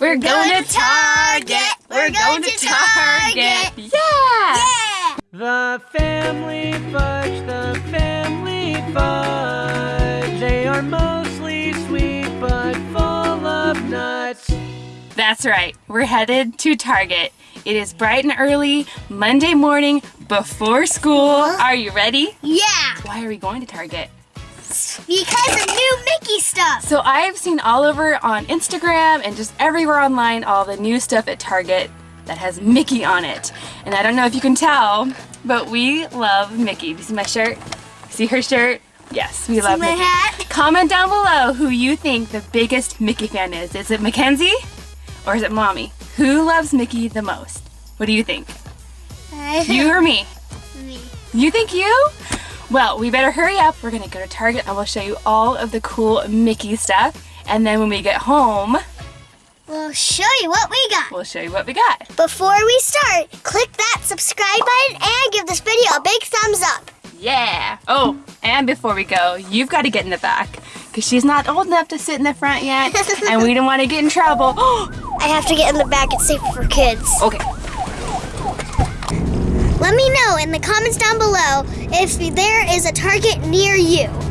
We're going to Target. We're going to Target. Yeah. Yeah! The family fudge, the family fudge. They are mostly sweet but full of nuts. That's right. We're headed to Target. It is bright and early, Monday morning, before school. Are you ready? Yeah! Why are we going to Target? Because of new Mickey stuff. So I've seen all over on Instagram and just everywhere online all the new stuff at Target that has Mickey on it. And I don't know if you can tell, but we love Mickey. Do you see my shirt? See her shirt? Yes, we love my Mickey. hat? Comment down below who you think the biggest Mickey fan is. Is it Mackenzie or is it Mommy? Who loves Mickey the most? What do you think? You or me? Me. You think you? Well, we better hurry up. We're gonna go to Target and we'll show you all of the cool Mickey stuff. And then when we get home, We'll show you what we got. we'll show you what we got. Before we start, click that subscribe button and give this video a big thumbs up. Yeah. Oh, and before we go, you've got to get in the back because she's not old enough to sit in the front yet, and we don't want to get in trouble. I have to get in the back. It's safer for kids. okay. Let me know in the comments down below if there is a Target near you.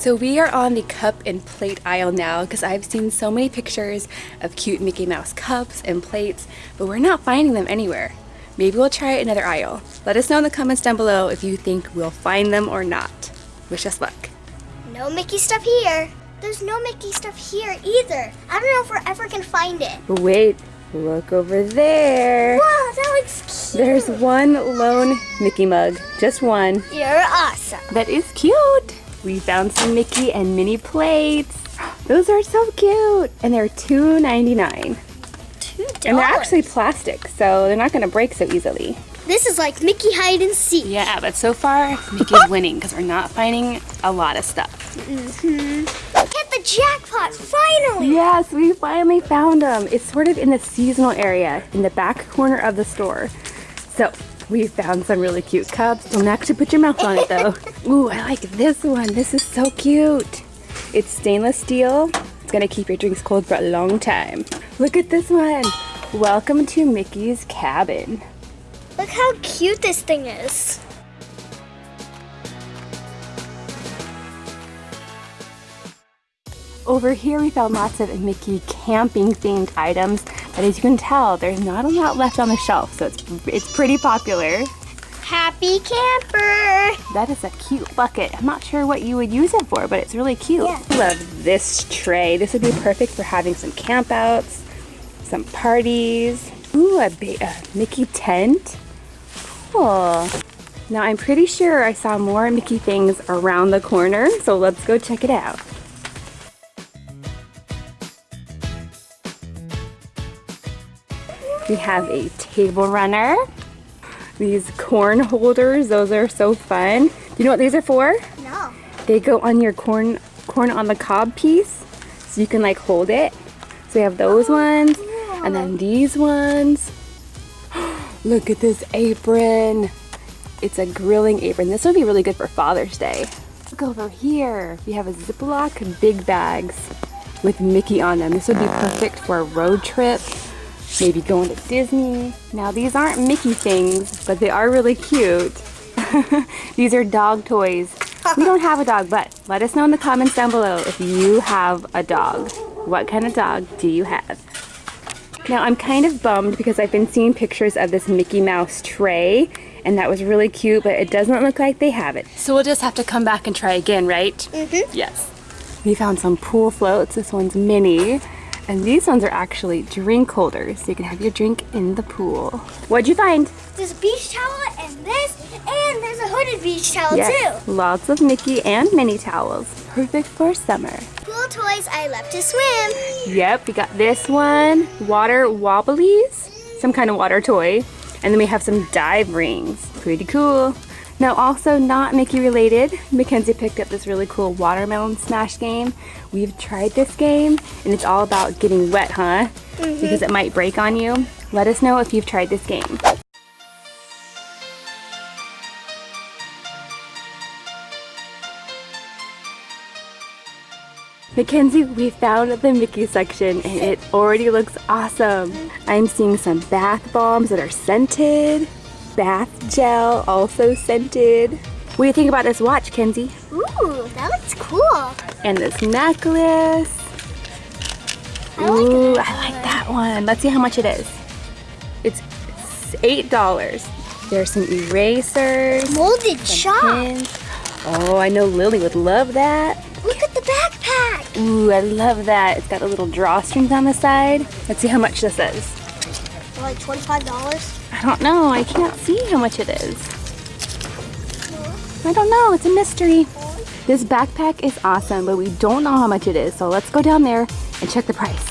So we are on the cup and plate aisle now because I've seen so many pictures of cute Mickey Mouse cups and plates, but we're not finding them anywhere. Maybe we'll try another aisle. Let us know in the comments down below if you think we'll find them or not. Wish us luck. No Mickey stuff here. There's no Mickey stuff here either. I don't know if we're ever gonna find it. Wait, look over there. Wow, that looks cute. There's one lone Mickey mug, just one. You're awesome. That is cute. We found some Mickey and Minnie plates. Those are so cute. And they're $2.99. Two dollars. And they're actually plastic, so they're not gonna break so easily. This is like Mickey hide and seek. Yeah, but so far, Mickey's winning because we're not finding a lot of stuff. Mm-hmm. Hit the jackpot, finally! Yes, we finally found them. It's sort of in the seasonal area in the back corner of the store. So we found some really cute cups. Don't actually put your mouth on it though. Ooh, I like this one. This is so cute. It's stainless steel. It's gonna keep your drinks cold for a long time. Look at this one. Welcome to Mickey's cabin. Look how cute this thing is. Over here we found lots of Mickey camping themed items, but as you can tell, there's not a lot left on the shelf, so it's, it's pretty popular. Happy camper! That is a cute bucket. I'm not sure what you would use it for, but it's really cute. Yeah. I love this tray. This would be perfect for having some campouts, some parties. Ooh, a, a Mickey tent. Cool. Now I'm pretty sure I saw more Mickey things around the corner, so let's go check it out. We have a table runner. These corn holders, those are so fun. Do you know what these are for? No. They go on your corn corn on the cob piece, so you can like hold it. So we have those oh, ones, and then these ones. Look at this apron. It's a grilling apron. This would be really good for Father's Day. Look over here. We have a Ziploc big bags with Mickey on them. This would be perfect for a road trip. Maybe going to Disney. Now these aren't Mickey things, but they are really cute. these are dog toys. We don't have a dog, but let us know in the comments down below if you have a dog. What kind of dog do you have? Now I'm kind of bummed because I've been seeing pictures of this Mickey Mouse tray and that was really cute, but it doesn't look like they have it. So we'll just have to come back and try again, right? Mm-hmm. Yes. We found some pool floats. This one's Minnie. And these ones are actually drink holders, so you can have your drink in the pool. What'd you find? This beach towel and this, and there's a hooded beach towel Yes, lots of Mickey and Minnie towels. Perfect for summer. too. Cool toys I love to swim. Yep, we got this one, water wobblies, some kind of water toy. And then we have some dive rings. Pretty cool. Now also not Mickey related, Mackenzie picked up this really cool watermelon smash game. We've tried this game and it's all about getting wet, huh? Mm-hmm. Because it might break on you. Let us know if you've tried this game. Mackenzie, we found the Mickey section and it already looks awesome. I'm seeing some bath bombs that are scented, bath gel also scented. What do you think about this watch, Kenzie? Ooh, that looks cool. And this necklace. I Ooh, that I like that one. Let's see how much it is. It's $8. There's some erasers, Molded pins. Oh, I know Lily would love that. Look at the backpack. Ooh, I love that. It's got a little drawstrings on the side. Let's see how much this is. Like $25. I don't know. I can't see how much it is. I don't know. It's a mystery. This backpack is awesome, but we don't know how much it is. So let's go down there and check the price.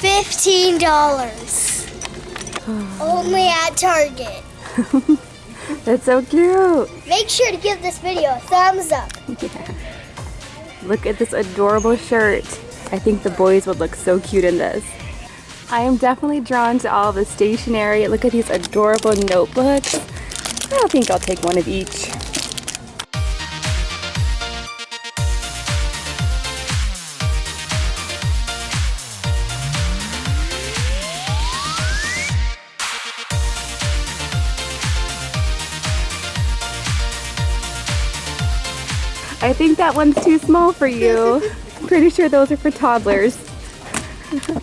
$15. Only at Target. That's so cute. Make sure to give this video a thumbs up. Look at this adorable shirt. I think the boys would look so cute in this. I am definitely drawn to all the stationery. Look at these adorable notebooks. I think I'll take one of each. I think that one's too small for you. Pretty sure those are for toddlers.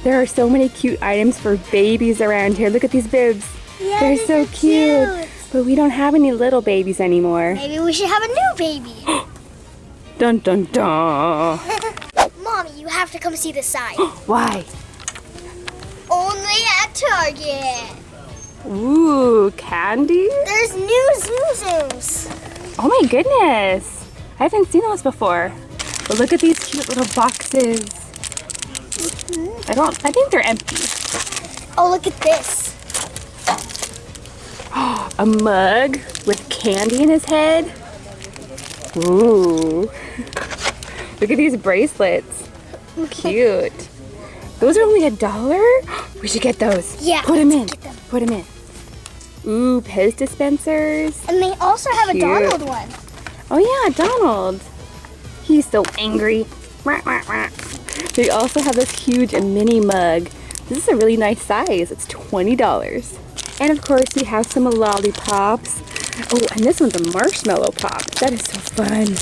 There are so many cute items for babies around here. Look at these bibs. Yeah, They're so cute. cute. But we don't have any little babies anymore. Maybe we should have a new baby. Dun dun dun. Mommy, you have to come see the sign. Why? Only at Target. Ooh, candy? There's new Zoom Zooms. Oh my goodness. I haven't seen those before. But look at these cute little boxes. I don't, I think they're empty. Oh, look at this. A mug with candy in his head. Ooh. Look at these bracelets. Cute. Those are only a dollar? We should get those. Yeah, Put them in. them. Put them in. Ooh, Pez dispensers. And they also have Cute. a Donald one. Oh yeah, Donald. He's so angry. They also have this huge Minnie mug. This is a really nice size. It's $20. And of course we have some lollipops. Oh, and this one's a marshmallow pop. That is so fun.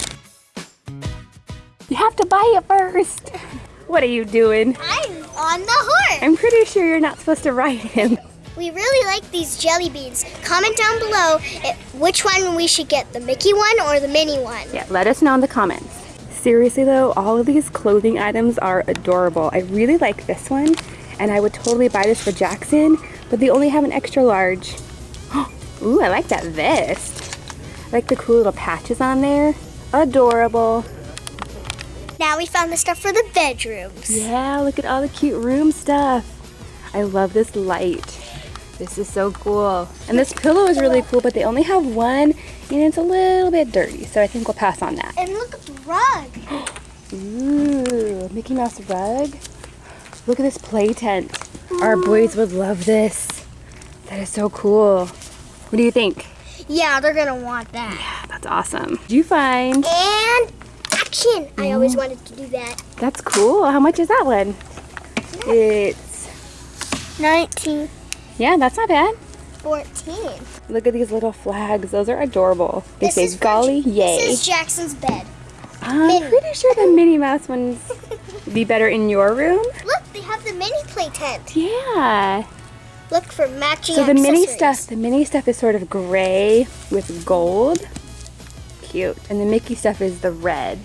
You have to buy it first. What are you doing? I'm on the horse. I'm pretty sure you're not supposed to ride him. We really like these jelly beans. Comment down below if, which one we should get, the Mickey one or the Minnie one. Yeah, let us know in the comments. Seriously though, all of these clothing items are adorable. I really like this one, and I would totally buy this for Jackson, but they only have an extra large. Ooh, I like that vest. I like the cool little patches on there. Adorable. Now we found the stuff for the bedrooms. Yeah, look at all the cute room stuff. I love this light. This is so cool. And this pillow is really cool, but they only have one, and it's a little bit dirty, so I think we'll pass on that. And look at the rug. Ooh, Mickey Mouse rug. Look at this play tent. Our boys would love this. That is so cool. What do you think? Yeah, they're gonna want that. Yeah, that's awesome. Did you find? And action. I always mm. wanted to do that. That's cool. How much is that one? It's, 19, yeah, that's not bad. 14. Look at these little flags. Those are adorable. They This say golly yay. This is Jackson's bed. I'm Minnie. pretty sure the Minnie Mouse ones be better in your room. Look, they have the Minnie play tent. Yeah. Look for matching So the Minnie stuff, the Minnie stuff is sort of gray with gold. Cute. And the Mickey stuff is the red.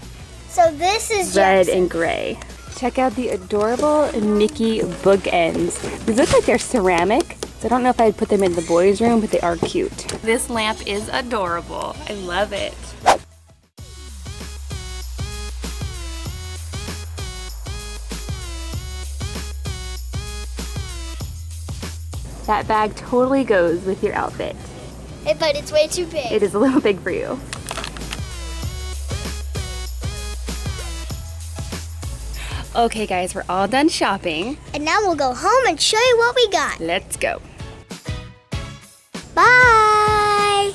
So this is Red Jackson. and gray. Check out the adorable Mickey bookends. These look like they're ceramic, so I don't know if I'd put them in the boys' room, but they are cute. This lamp is adorable. I love it. That bag totally goes with your outfit. Hey, but it's way too big. It is a little big for you. Okay guys, we're all done shopping. And now we'll go home and show you what we got. Let's go. Bye!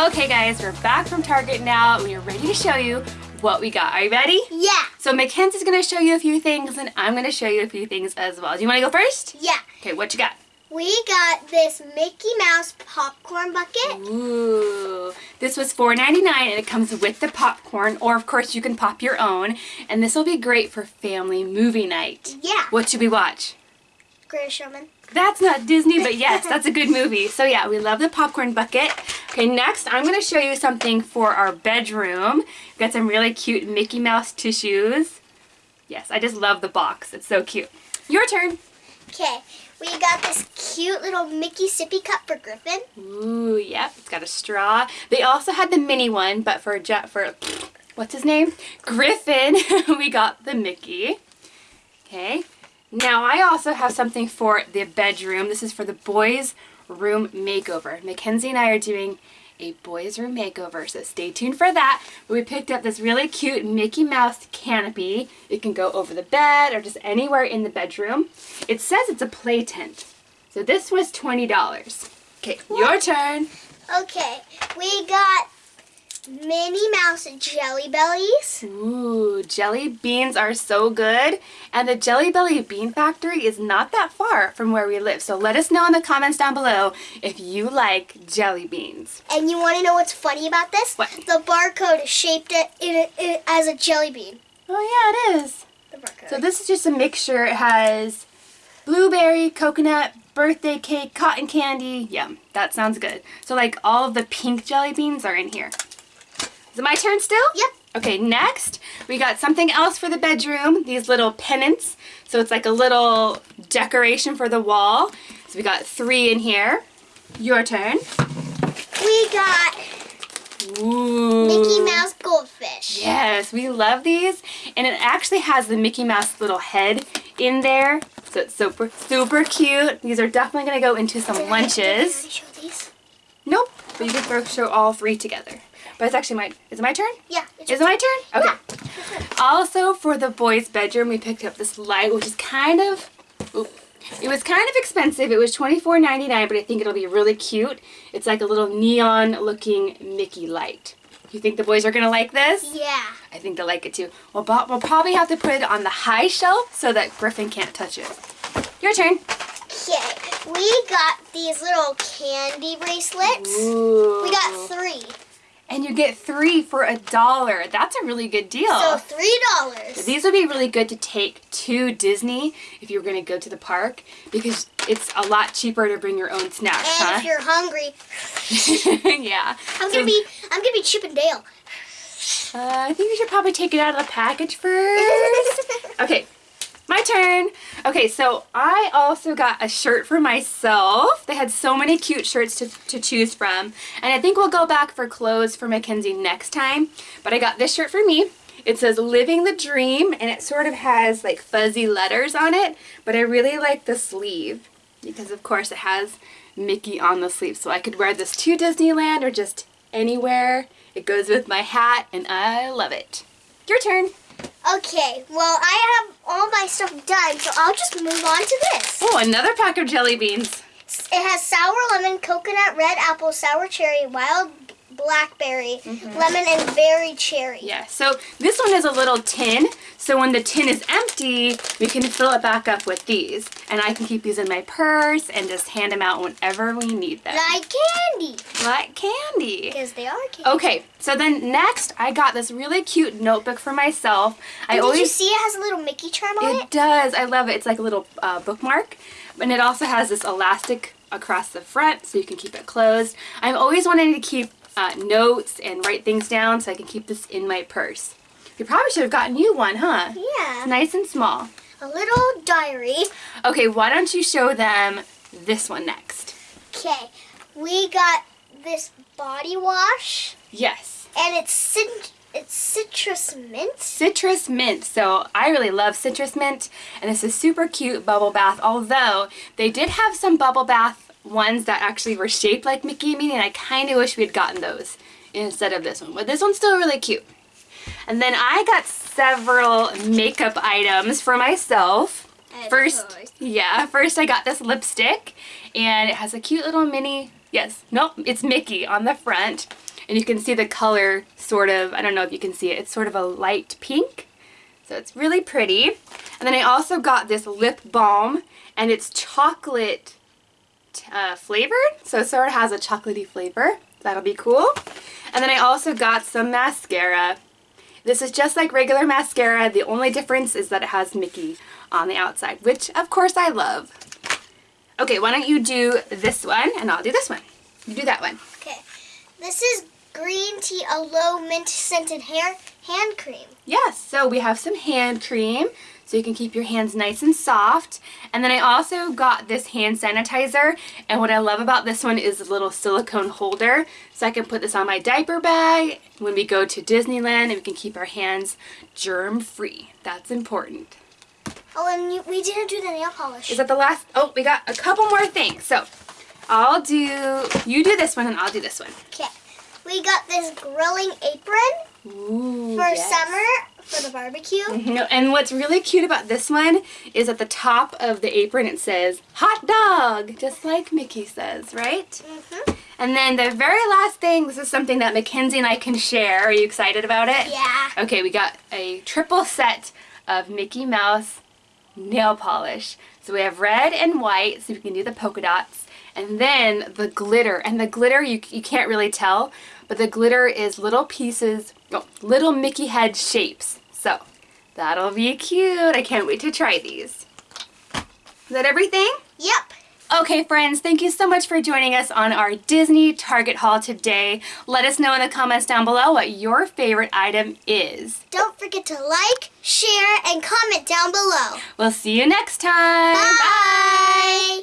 Okay guys, we're back from Target now and we're ready to show you what we got. Are you ready? Yeah. So Mackenzie's gonna show you a few things and I'm gonna show you a few things as well. Do you wanna go first? Yeah. Okay, what you got? We got this Mickey Mouse popcorn bucket. Ooh, this was $4.99 and it comes with the popcorn or of course you can pop your own and this will be great for family movie night. Yeah. What should we watch? Greatest Showman. That's not Disney, but yes, that's a good movie. So yeah, we love the popcorn bucket. Okay, next I'm gonna show you something for our bedroom. We've got some really cute Mickey Mouse tissues. Yes, I just love the box. It's so cute. Your turn. Okay, we got this cute little Mickey sippy cup for Griffin. Ooh, yep, it's got a straw. They also had the Minnie one, but for Jet for what's his name? Griffin, we got the Mickey. Okay. Now I also have something for the bedroom. This is for the boys' room makeover. Mackenzie and I are doing a boys' room makeover, so stay tuned for that. But we picked up this really cute Mickey Mouse canopy. It can go over the bed or just anywhere in the bedroom. It says it's a play tent. So this was $20. Okay, your turn. Okay, we got Minnie Mouse Jelly Bellies. Ooh, jelly beans are so good. And the Jelly Belly Bean Factory is not that far from where we live. So let us know in the comments down below if you like jelly beans. And you want to know what's funny about this? What? The barcode is shaped it in a, in, as a jelly bean. Oh yeah, it is. The barcode. So this is just a mixture. It has blueberry, coconut, birthday cake, cotton candy. Yum, that sounds good. So like all of the pink jelly beans are in here. Is it my turn still? Yep. Okay, next we got something else for the bedroom. These little pennants. So it's like a little decoration for the wall. So we got three in here. Your turn. we got Ooh. Mickey Mouse Goldfish. Yes, we love these. And it actually has the Mickey Mouse little head in there. So it's super, super cute. These are definitely going to go into some Did I- did I lunches. show these? Nope. But you can throw, show all three together. But it's actually my, is it my turn? Yeah. Is it my turn? Okay. Also for the boys' bedroom, we picked up this light, which is kind of, it was kind of expensive. It was $24.99, but I think it'll be really cute. It's like a little neon looking Mickey light. You think the boys are gonna like this? Yeah. I think they'll like it too. We'll, we'll probably have to put it on the high shelf so that Griffin can't touch it. Your turn. Okay. We got these little candy bracelets. Ooh. We got three. And you get three for a dollar. That's a really good deal. So three dollars. These would be really good to take to Disney if you were going to go to the park because it's a lot cheaper to bring your own snacks, And if you're hungry, yeah. I'm So, gonna be I'm gonna be Chip and Dale. uh, I think we should probably take it out of the package first. okay, my turn. Okay, so I also got a shirt for myself. They had so many cute shirts to, to choose from. And I think we'll go back for clothes for Mackenzie next time. But I got this shirt for me. It says Living the Dream and it sort of has like fuzzy letters on it. But I really like the sleeve because of course it has Mickey on the sleeve. So I could wear this to Disneyland or just anywhere. It goes with my hat and I love it. Your turn. Okay, well I have all my stuff done, so I'll just move on to this. Oh, another pack of jelly beans. It has sour lemon, coconut, red apple, sour cherry, wild blackberry, lemon, and berry cherry. Yeah, so this one is a little tin. So when the tin is empty, we can fill it back up with these. And I can keep these in my purse and just hand them out whenever we need them. Like candy. Like candy. Because they are candy. Okay, so then next I got this really cute notebook for myself. I Did always you see it has a little Mickey charm on It it? does. I love it. It's like a little uh, bookmark. And it also has this elastic across the front so you can keep it closed. I'm always wanting to keep uh, notes and write things down so I can keep this in my purse. You probably should have gotten you one, huh? Yeah. It's nice and small. A little diary. Okay, why don't you show them this one next? Okay. We got this body wash, Yes. and it's cit- it's citrus mint. Citrus mint. So I really love citrus mint and this is super cute bubble bath. Although they did have some bubble bath ones that actually were shaped like Mickey and Minnie and I kind of wish we had gotten those instead of this one. But this one's still really cute. And then I got several makeup items for myself. First, yeah, first I got this lipstick and it has a cute little Minnie, yes, nope, it's Mickey on the front. And you can see the color sort of, I don't know if you can see it, it's sort of a light pink. So it's really pretty. And then I also got this lip balm and it's chocolate uh, flavored. So it sort of has a chocolatey flavor. That'll be cool. And then I also got some mascara. This is just like regular mascara. The only difference is that it has Mickey on the outside, which of course I love. Okay, why don't you do this one and I'll do this one. You do that one. Okay. This is green tea aloe mint scented hair hand cream. Yes, so we have some hand cream so you can keep your hands nice and soft. And then I also got this hand sanitizer and what I love about this one is the little silicone holder so I can put this on my diaper bag when we go to Disneyland and we can keep our hands germ free. That's important. Oh, and you, we didn't do the nail polish. Is that the last? Oh, we got a couple more things. So I'll do, you do this one and I'll do this one. Okay. We got this grilling apron Ooh, for yes. summer for the barbecue. No, and what's really cute about this one is at the top of the apron it says hot dog, just like Mickey says, right? hmm And then the very last thing, this is something that Mackenzie and I can share. Are you excited about it? Yeah. Okay, we got a triple set of Mickey Mouse nail polish. So we have red and white, so we can do the polka dots. And then the glitter. And the glitter, you, you can't really tell, but the glitter is little pieces, oh, little Mickey head shapes. So that'll be cute. I can't wait to try these. Is that everything? Yep. Okay, friends, thank you so much for joining us on our Disney Target haul today. Let us know in the comments down below what your favorite item is. Don't forget to like, share, and comment down below. We'll see you next time. Bye.